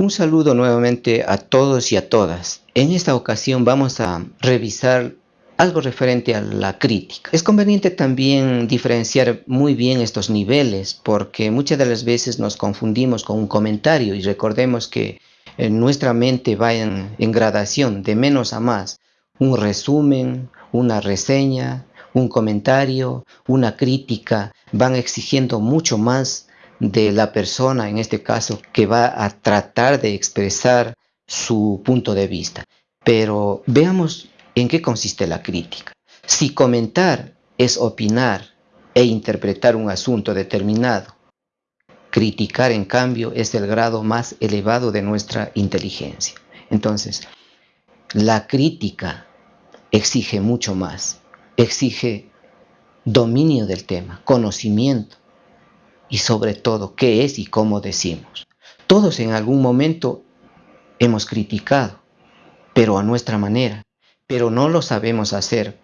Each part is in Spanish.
Un saludo nuevamente a todos y a todas. En esta ocasión vamos a revisar algo referente a la crítica. Es conveniente también diferenciar muy bien estos niveles porque muchas de las veces nos confundimos con un comentario y recordemos que en nuestra mente va en, en gradación de menos a más. Un resumen, una reseña, un comentario, una crítica, van exigiendo mucho más de la persona, en este caso, que va a tratar de expresar su punto de vista. Pero veamos en qué consiste la crítica. Si comentar es opinar e interpretar un asunto determinado, criticar en cambio es el grado más elevado de nuestra inteligencia. Entonces, la crítica exige mucho más, exige dominio del tema, conocimiento, y sobre todo qué es y cómo decimos. Todos en algún momento hemos criticado, pero a nuestra manera, pero no lo sabemos hacer.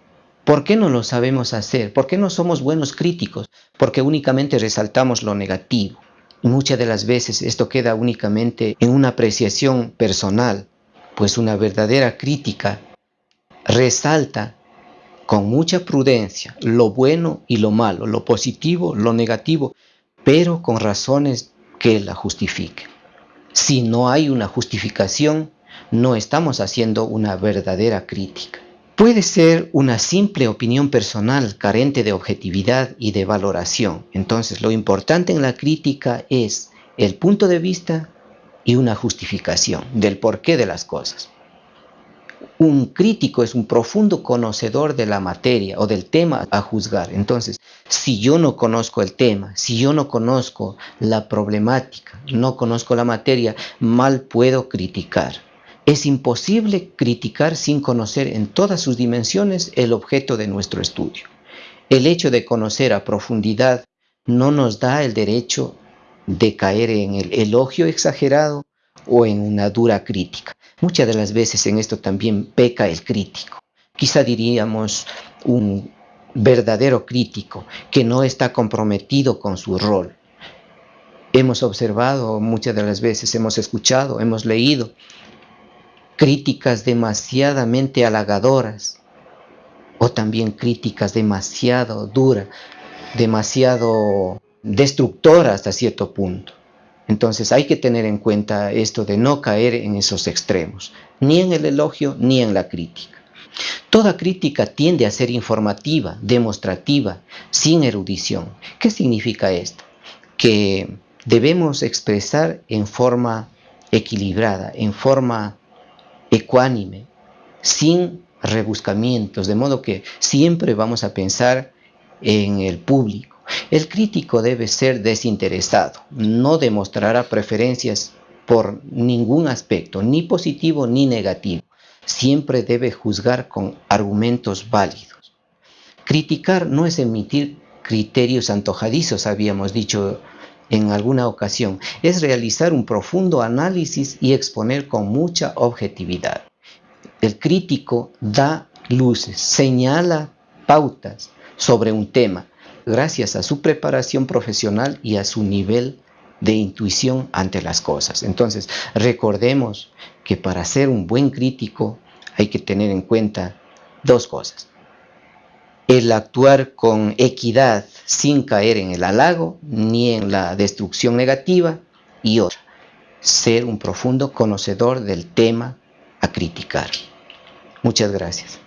¿Por qué no lo sabemos hacer? ¿Por qué no somos buenos críticos? Porque únicamente resaltamos lo negativo. Muchas de las veces esto queda únicamente en una apreciación personal, pues una verdadera crítica resalta con mucha prudencia lo bueno y lo malo, lo positivo, lo negativo, pero con razones que la justifiquen. Si no hay una justificación, no estamos haciendo una verdadera crítica. Puede ser una simple opinión personal carente de objetividad y de valoración. Entonces lo importante en la crítica es el punto de vista y una justificación del porqué de las cosas. Un crítico es un profundo conocedor de la materia o del tema a juzgar. Entonces, si yo no conozco el tema, si yo no conozco la problemática, no conozco la materia, mal puedo criticar. Es imposible criticar sin conocer en todas sus dimensiones el objeto de nuestro estudio. El hecho de conocer a profundidad no nos da el derecho de caer en el elogio exagerado o en una dura crítica. Muchas de las veces en esto también peca el crítico. Quizá diríamos un verdadero crítico que no está comprometido con su rol. Hemos observado muchas de las veces, hemos escuchado, hemos leído críticas demasiadamente halagadoras o también críticas demasiado duras, demasiado destructoras hasta cierto punto. Entonces hay que tener en cuenta esto de no caer en esos extremos, ni en el elogio ni en la crítica. Toda crítica tiende a ser informativa, demostrativa, sin erudición. ¿Qué significa esto? Que debemos expresar en forma equilibrada, en forma ecuánime, sin rebuscamientos, de modo que siempre vamos a pensar en el público el crítico debe ser desinteresado, no demostrará preferencias por ningún aspecto, ni positivo ni negativo. Siempre debe juzgar con argumentos válidos. Criticar no es emitir criterios antojadizos, habíamos dicho en alguna ocasión, es realizar un profundo análisis y exponer con mucha objetividad. El crítico da luces, señala pautas sobre un tema, gracias a su preparación profesional y a su nivel de intuición ante las cosas. Entonces, recordemos que para ser un buen crítico hay que tener en cuenta dos cosas. El actuar con equidad sin caer en el halago ni en la destrucción negativa y otra, ser un profundo conocedor del tema a criticar. Muchas gracias.